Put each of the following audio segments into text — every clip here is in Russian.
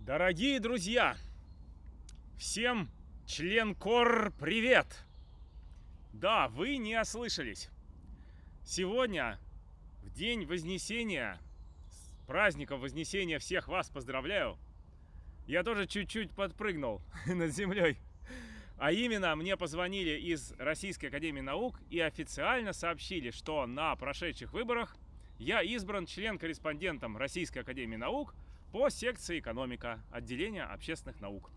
Дорогие друзья, всем член КОР привет! Да, вы не ослышались. Сегодня, в день Вознесения, с праздником Вознесения всех вас поздравляю. Я тоже чуть-чуть подпрыгнул над землей. А именно, мне позвонили из Российской Академии Наук и официально сообщили, что на прошедших выборах я избран член-корреспондентом Российской Академии Наук по секции экономика, отделения общественных наук.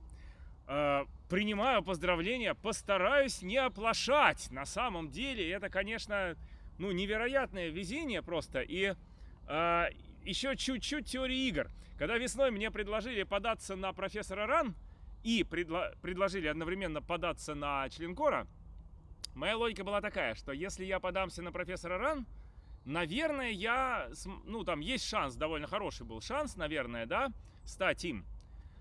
Э, принимаю поздравления, постараюсь не оплошать. На самом деле это, конечно, ну, невероятное везение просто. И э, еще чуть-чуть теории игр. Когда весной мне предложили податься на профессора РАН, и предло предложили одновременно податься на членкора, моя логика была такая, что если я подамся на профессора Ран, наверное, я, ну, там есть шанс, довольно хороший был шанс, наверное, да, стать им.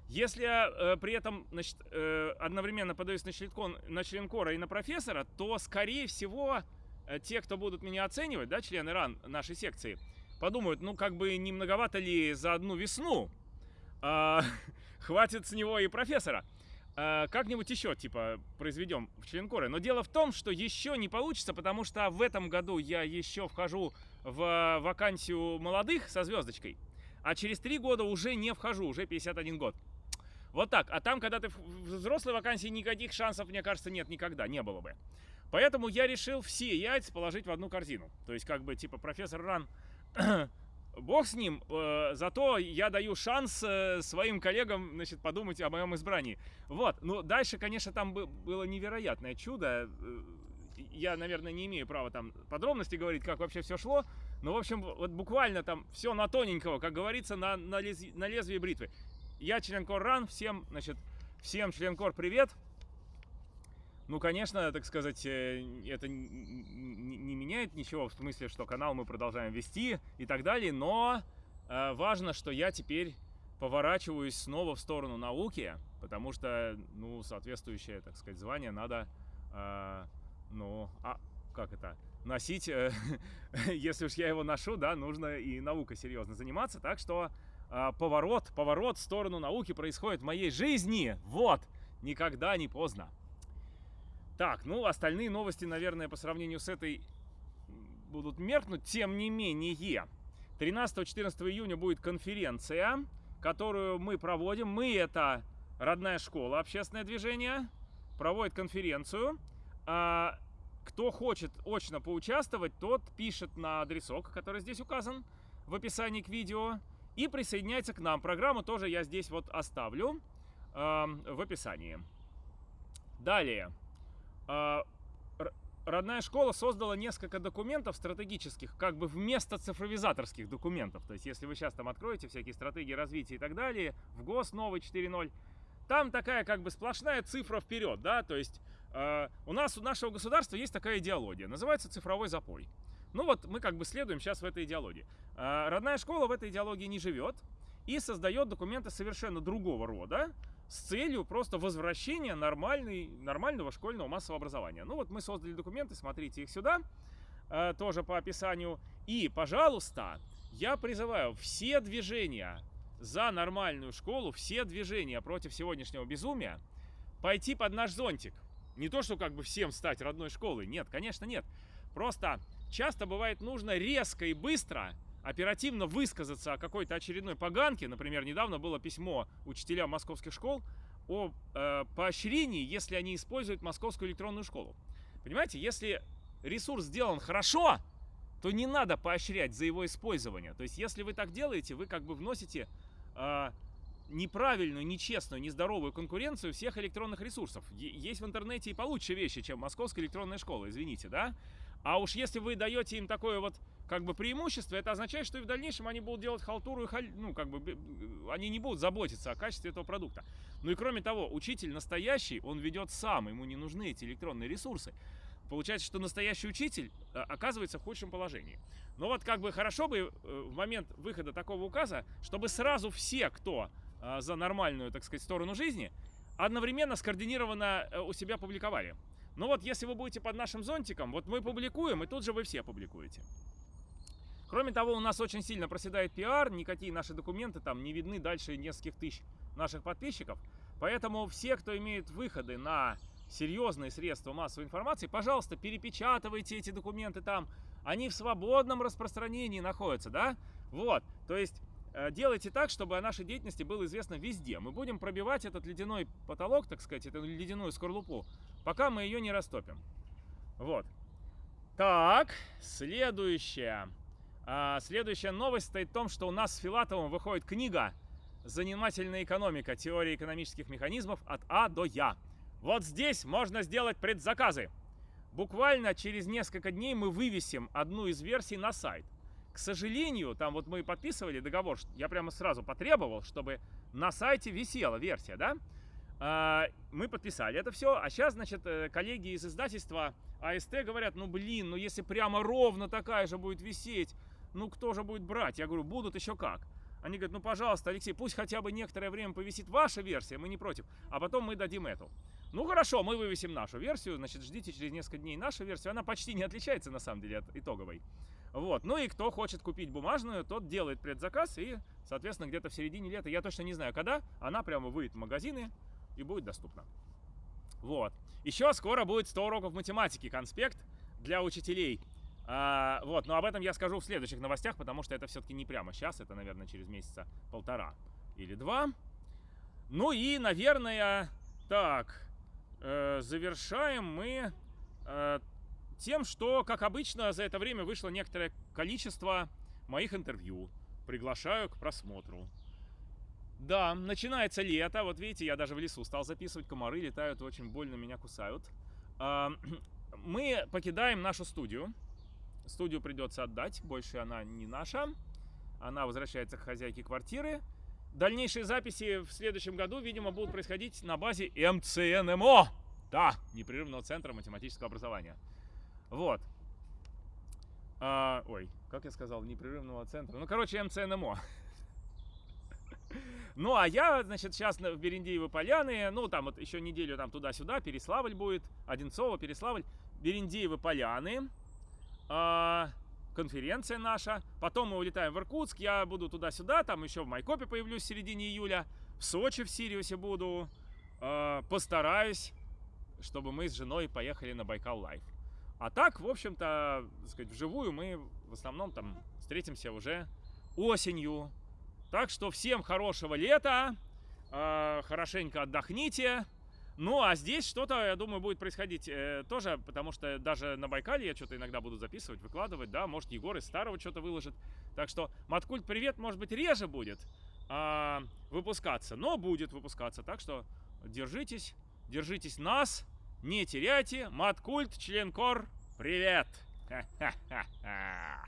Если я э, при этом значит, э, одновременно подаюсь на, членкон, на членкора и на профессора, то, скорее всего, э, те, кто будут меня оценивать, да, члены РАН нашей секции, подумают, ну, как бы не многовато ли за одну весну, а, хватит с него и профессора. А, Как-нибудь еще, типа, произведем в членкоры. Но дело в том, что еще не получится, потому что в этом году я еще вхожу в вакансию молодых со звездочкой, а через три года уже не вхожу, уже 51 год. Вот так. А там, когда ты в взрослой вакансии, никаких шансов, мне кажется, нет никогда, не было бы. Поэтому я решил все яйца положить в одну корзину. То есть, как бы, типа, профессор Ран Бог с ним, э, зато я даю шанс э, своим коллегам, значит, подумать о моем избрании. Вот, ну дальше, конечно, там было невероятное чудо. Э, я, наверное, не имею права там подробности говорить, как вообще все шло. Но, в общем, вот буквально там все на тоненького, как говорится, на, на, лез, на лезвие бритвы. Я член Кор Ран, всем, значит, всем член Кор привет. Ну, конечно, так сказать, э, это не меняет ничего, в смысле, что канал мы продолжаем вести и так далее, но э, важно, что я теперь поворачиваюсь снова в сторону науки, потому что, ну, соответствующее, так сказать, звание надо, э, ну, а, как это, носить, если уж я его ношу, да, нужно и наукой серьезно заниматься, так что поворот, поворот в сторону науки происходит в моей жизни, вот, никогда не поздно. Так, ну остальные новости, наверное, по сравнению с этой будут меркнуть. Тем не менее, 13-14 июня будет конференция, которую мы проводим. Мы это родная школа, общественное движение, проводит конференцию. А, кто хочет очно поучаствовать, тот пишет на адресок, который здесь указан в описании к видео, и присоединяется к нам. Программу тоже я здесь вот оставлю э, в описании. Далее. А, родная школа создала несколько документов стратегических, как бы вместо цифровизаторских документов. То есть, если вы сейчас там откроете всякие стратегии развития и так далее, в ГОС новый 4.0, там такая как бы сплошная цифра вперед, да, то есть э, у нас, у нашего государства есть такая идеология, называется цифровой запой. Ну вот мы как бы следуем сейчас в этой идеологии. Э, родная школа в этой идеологии не живет и создает документы совершенно другого рода, с целью просто возвращения нормальной, нормального школьного массового образования. Ну вот мы создали документы, смотрите их сюда, э, тоже по описанию. И, пожалуйста, я призываю все движения за нормальную школу, все движения против сегодняшнего безумия пойти под наш зонтик. Не то, что как бы всем стать родной школой, нет, конечно нет. Просто часто бывает нужно резко и быстро оперативно высказаться о какой-то очередной поганке, например, недавно было письмо учителям московских школ о э, поощрении, если они используют московскую электронную школу. Понимаете, если ресурс сделан хорошо, то не надо поощрять за его использование. То есть, если вы так делаете, вы как бы вносите э, неправильную, нечестную, нездоровую конкуренцию всех электронных ресурсов. Есть в интернете и получше вещи, чем московская электронная школа, извините, да? А уж если вы даете им такое вот как бы преимущество, это означает, что и в дальнейшем они будут делать халтуру, и халь... ну, как бы, они не будут заботиться о качестве этого продукта. Ну и кроме того, учитель настоящий, он ведет сам, ему не нужны эти электронные ресурсы. Получается, что настоящий учитель э, оказывается в худшем положении. Но вот как бы хорошо бы э, в момент выхода такого указа, чтобы сразу все, кто за нормальную, так сказать, сторону жизни, одновременно скоординированно у себя публиковали. Ну вот, если вы будете под нашим зонтиком, вот мы публикуем, и тут же вы все публикуете. Кроме того, у нас очень сильно проседает пиар, никакие наши документы там не видны дальше нескольких тысяч наших подписчиков. Поэтому все, кто имеет выходы на серьезные средства массовой информации, пожалуйста, перепечатывайте эти документы там. Они в свободном распространении находятся, да? Вот, то есть э, делайте так, чтобы о нашей деятельности было известно везде. Мы будем пробивать этот ледяной потолок, так сказать, эту ледяную скорлупу, пока мы ее не растопим. Вот. Так, следующая. А, следующая новость стоит в том, что у нас с Филатовым выходит книга «Занимательная экономика. Теория экономических механизмов от А до Я». Вот здесь можно сделать предзаказы. Буквально через несколько дней мы вывесим одну из версий на сайт. К сожалению, там вот мы подписывали договор, я прямо сразу потребовал, чтобы на сайте висела версия, да? А, мы подписали это все, а сейчас, значит, э, коллеги из издательства АСТ говорят, ну блин, ну если прямо ровно такая же будет висеть, ну кто же будет брать? Я говорю, будут еще как. Они говорят, ну пожалуйста, Алексей, пусть хотя бы некоторое время повисит ваша версия, мы не против, а потом мы дадим эту. Ну хорошо, мы вывесим нашу версию, значит, ждите через несколько дней нашу версию, она почти не отличается на самом деле от итоговой. Вот, ну и кто хочет купить бумажную, тот делает предзаказ и, соответственно, где-то в середине лета, я точно не знаю когда, она прямо выйдет в магазины, и будет доступно. Вот. Еще скоро будет 100 уроков математики, конспект для учителей. А, вот, но об этом я скажу в следующих новостях, потому что это все-таки не прямо сейчас, это, наверное, через месяца полтора или два. Ну и, наверное, так, э, завершаем мы э, тем, что, как обычно, за это время вышло некоторое количество моих интервью. Приглашаю к просмотру. Да, начинается лето. Вот видите, я даже в лесу стал записывать. Комары летают, очень больно меня кусают. А, мы покидаем нашу студию. Студию придется отдать. Больше она не наша. Она возвращается к хозяйке квартиры. Дальнейшие записи в следующем году, видимо, будут происходить на базе МЦНМО. Да, непрерывного центра математического образования. Вот. А, ой, как я сказал, непрерывного центра. Ну, короче, МЦНМО. Ну, а я, значит, сейчас в Берендеево Поляны, ну, там вот еще неделю там туда-сюда, Переславль будет, Одинцово, Переславль, Берендеево Поляны, э, конференция наша. Потом мы улетаем в Иркутск, я буду туда-сюда, там еще в Майкопе появлюсь в середине июля, в Сочи, в Сириусе буду. Э, постараюсь, чтобы мы с женой поехали на Байкал Лайф. А так, в общем-то, сказать, вживую мы в основном там встретимся уже осенью, так что всем хорошего лета, э, хорошенько отдохните. Ну, а здесь что-то, я думаю, будет происходить э, тоже, потому что даже на Байкале я что-то иногда буду записывать, выкладывать, да, может, Егор из старого что-то выложит. Так что Маткульт Привет, может быть, реже будет э, выпускаться, но будет выпускаться. Так что держитесь, держитесь нас, не теряйте, маткульт, членкор, привет! Ха-ха-ха-ха!